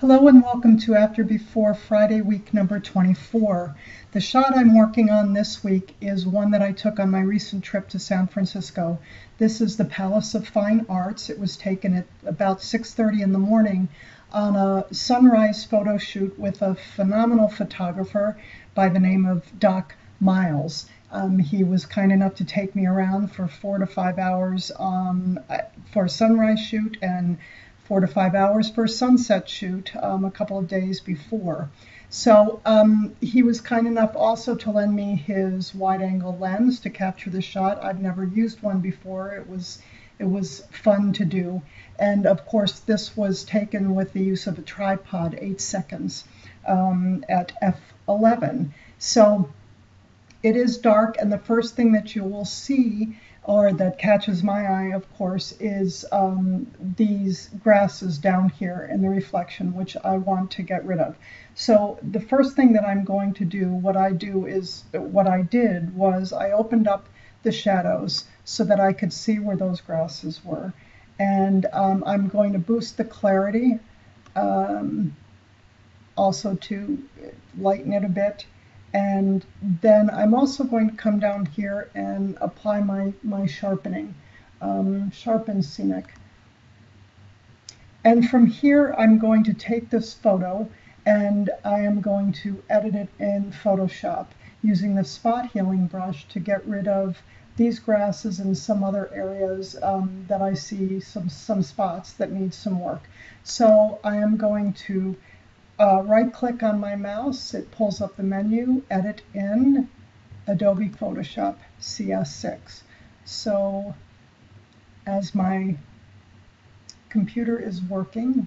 Hello and welcome to After Before Friday week number 24. The shot I'm working on this week is one that I took on my recent trip to San Francisco. This is the Palace of Fine Arts. It was taken at about 6:30 in the morning on a sunrise photo shoot with a phenomenal photographer by the name of Doc Miles. Um, he was kind enough to take me around for four to five hours um, for a sunrise shoot and four to five hours for a sunset shoot um, a couple of days before. So um, he was kind enough also to lend me his wide angle lens to capture the shot. I've never used one before. It was it was fun to do. And of course, this was taken with the use of a tripod, eight seconds um, at f11. So it is dark, and the first thing that you will see or that catches my eye, of course, is um, these grasses down here in the reflection, which I want to get rid of. So the first thing that I'm going to do, what I do is, what I did was I opened up the shadows so that I could see where those grasses were. And um, I'm going to boost the clarity, um, also to lighten it a bit and then I'm also going to come down here and apply my, my sharpening, um, sharpen scenic. And from here, I'm going to take this photo and I am going to edit it in Photoshop using the spot healing brush to get rid of these grasses and some other areas um, that I see some, some spots that need some work. So I am going to uh, right click on my mouse, it pulls up the menu, Edit in Adobe Photoshop CS6. So as my computer is working,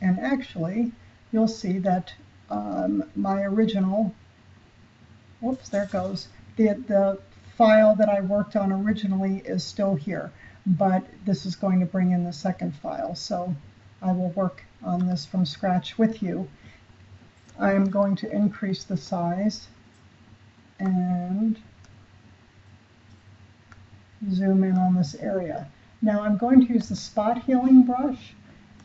and actually you'll see that um, my original, whoops, there goes, the, the file that I worked on originally is still here, but this is going to bring in the second file. So I will work on this from scratch with you. I am going to increase the size and zoom in on this area. Now I'm going to use the spot healing brush.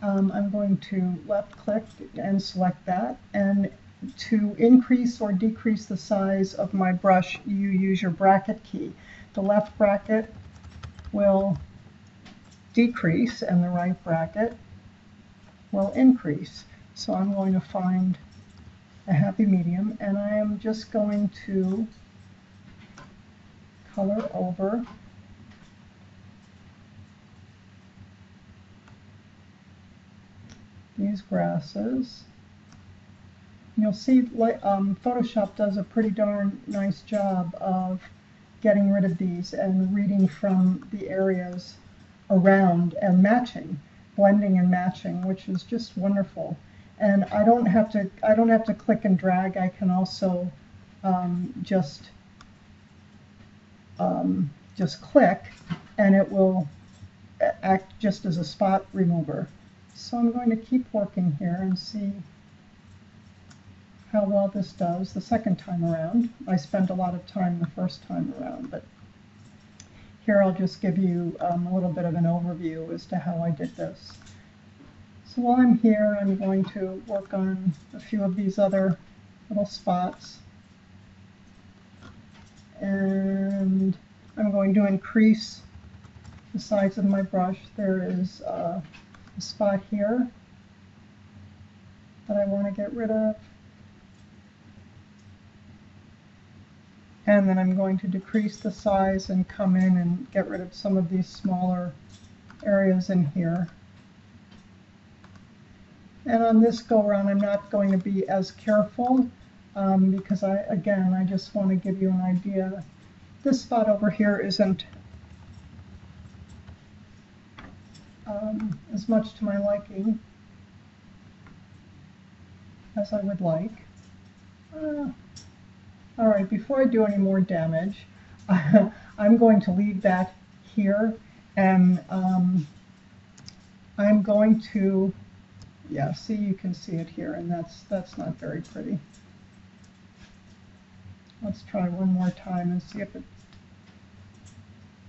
Um, I'm going to left click and select that and to increase or decrease the size of my brush you use your bracket key. The left bracket will decrease and the right bracket will increase. So I'm going to find a happy medium and I am just going to color over these grasses. You'll see um, Photoshop does a pretty darn nice job of getting rid of these and reading from the areas around and matching blending and matching, which is just wonderful. And I don't have to I don't have to click and drag. I can also um, just um, just click, and it will act just as a spot remover. So I'm going to keep working here and see how well this does the second time around. I spent a lot of time the first time around, but here I'll just give you um, a little bit of an overview as to how I did this. So while I'm here, I'm going to work on a few of these other little spots. And I'm going to increase the size of my brush. There is uh, a spot here that I want to get rid of. And then I'm going to decrease the size and come in and get rid of some of these smaller areas in here. And on this go around I'm not going to be as careful um, because I again I just want to give you an idea. This spot over here isn't um, as much to my liking as I would like. Uh, all right, before I do any more damage, I'm going to leave that here and um, I'm going to, yeah, see you can see it here and that's, that's not very pretty. Let's try one more time and see if it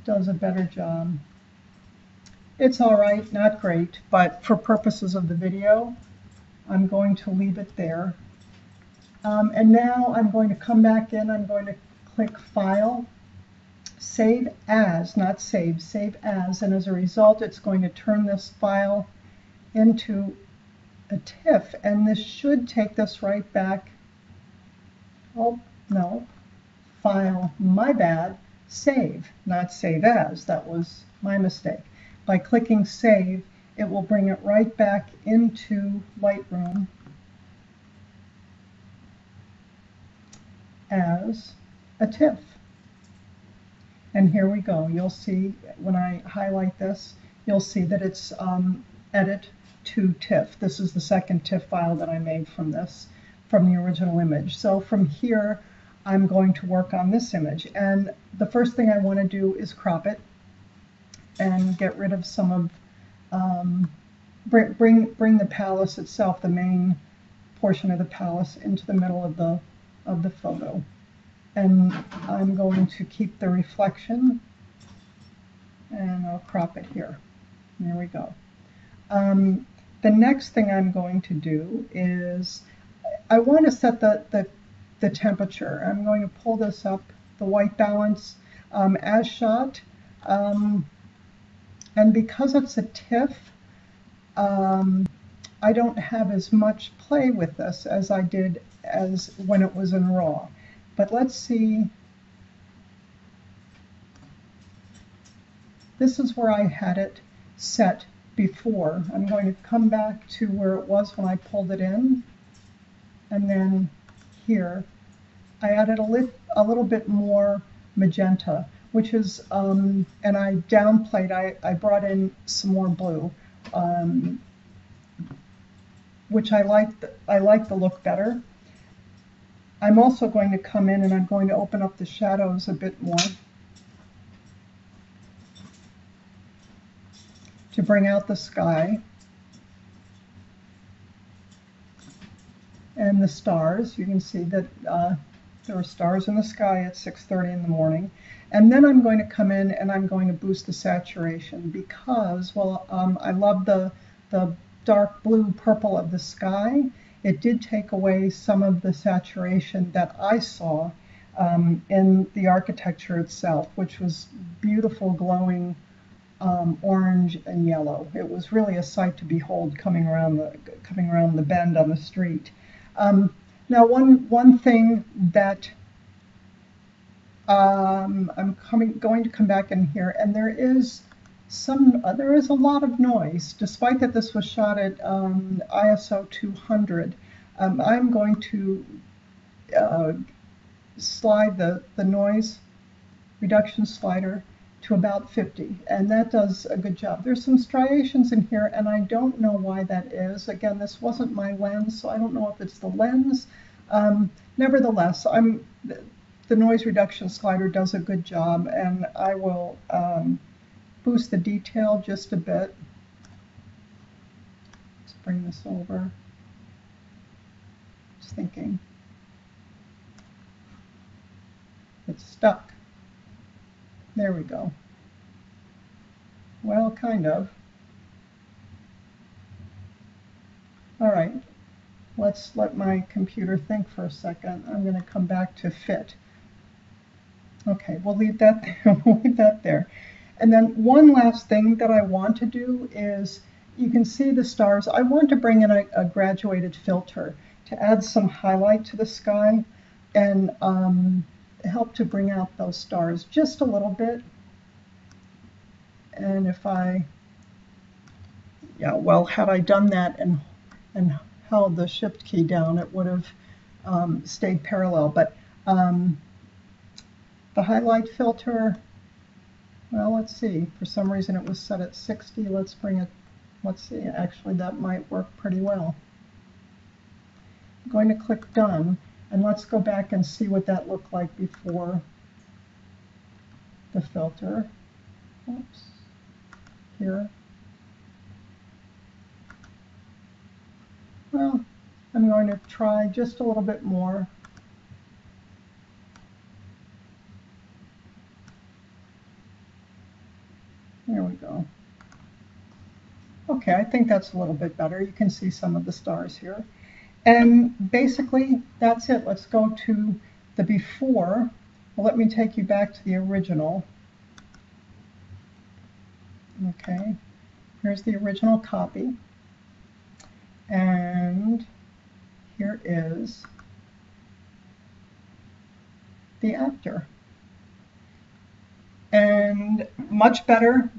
does a better job. It's all right, not great, but for purposes of the video, I'm going to leave it there. Um, and now I'm going to come back in, I'm going to click File, Save As, not Save, Save As, and as a result it's going to turn this file into a TIFF, and this should take this right back, oh, no, File, my bad, Save, not Save As, that was my mistake. By clicking Save, it will bring it right back into Lightroom as a TIFF. And here we go. You'll see when I highlight this, you'll see that it's um, edit to TIFF. This is the second TIFF file that I made from this, from the original image. So from here, I'm going to work on this image. And the first thing I want to do is crop it and get rid of some of, um, bring, bring, bring the palace itself, the main portion of the palace, into the middle of the of the photo. And I'm going to keep the reflection and I'll crop it here. There we go. Um, the next thing I'm going to do is I want to set the, the, the temperature. I'm going to pull this up, the white balance um, as shot. Um, and because it's a TIFF, um, I don't have as much play with this as I did as when it was in RAW. But let's see. This is where I had it set before. I'm going to come back to where it was when I pulled it in. And then here, I added a, lit, a little bit more magenta, which is, um, and I downplayed, I, I brought in some more blue, um, which I like, I like the look better. I'm also going to come in and I'm going to open up the shadows a bit more to bring out the sky and the stars. You can see that uh, there are stars in the sky at 6.30 in the morning. And then I'm going to come in and I'm going to boost the saturation because, well, um, I love the, the dark blue purple of the sky it did take away some of the saturation that I saw um, in the architecture itself, which was beautiful, glowing um, orange and yellow. It was really a sight to behold coming around the coming around the bend on the street. Um, now, one one thing that um, I'm coming going to come back in here, and there is some uh, there is a lot of noise, despite that this was shot at um, ISO 200. Um, I'm going to uh, slide the, the noise reduction slider to about 50 and that does a good job. There's some striations in here and I don't know why that is. Again, this wasn't my lens, so I don't know if it's the lens. Um, nevertheless, I'm the noise reduction slider does a good job and I will um, boost the detail just a bit. Let's bring this over. Just thinking. It's stuck. There we go. Well, kind of. All right, let's let my computer think for a second. I'm going to come back to fit. Okay, we'll leave that there. we'll leave that there. And then one last thing that I want to do is you can see the stars. I want to bring in a, a graduated filter to add some highlight to the sky and um, help to bring out those stars just a little bit. And if I, yeah, well, had I done that and, and held the shift key down, it would have um, stayed parallel. But um, the highlight filter, well, let's see. For some reason it was set at 60. Let's bring it, let's see. Actually, that might work pretty well. I'm going to click Done, and let's go back and see what that looked like before the filter. Oops. Here. Well, I'm going to try just a little bit more. There we go. Okay, I think that's a little bit better. You can see some of the stars here. And basically, that's it. Let's go to the before. Well, let me take you back to the original. Okay, here's the original copy. And here is the after. And much better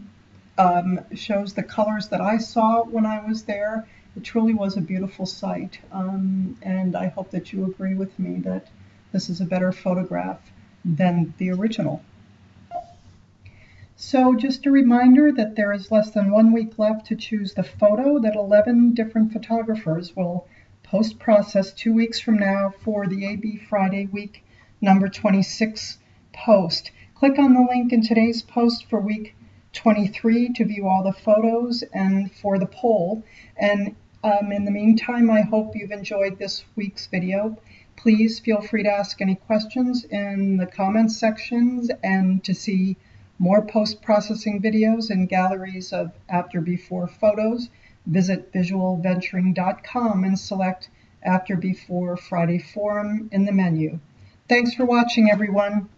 um, shows the colors that I saw when I was there. It truly was a beautiful sight. Um, and I hope that you agree with me that this is a better photograph than the original. So just a reminder that there is less than one week left to choose the photo that 11 different photographers will post-process two weeks from now for the AB Friday week number 26 post. Click on the link in today's post for week 23 to view all the photos and for the poll. And um, in the meantime, I hope you've enjoyed this week's video. Please feel free to ask any questions in the comments sections and to see more post-processing videos and galleries of after before photos, visit visualventuring.com and select after before Friday forum in the menu. Thanks for watching everyone.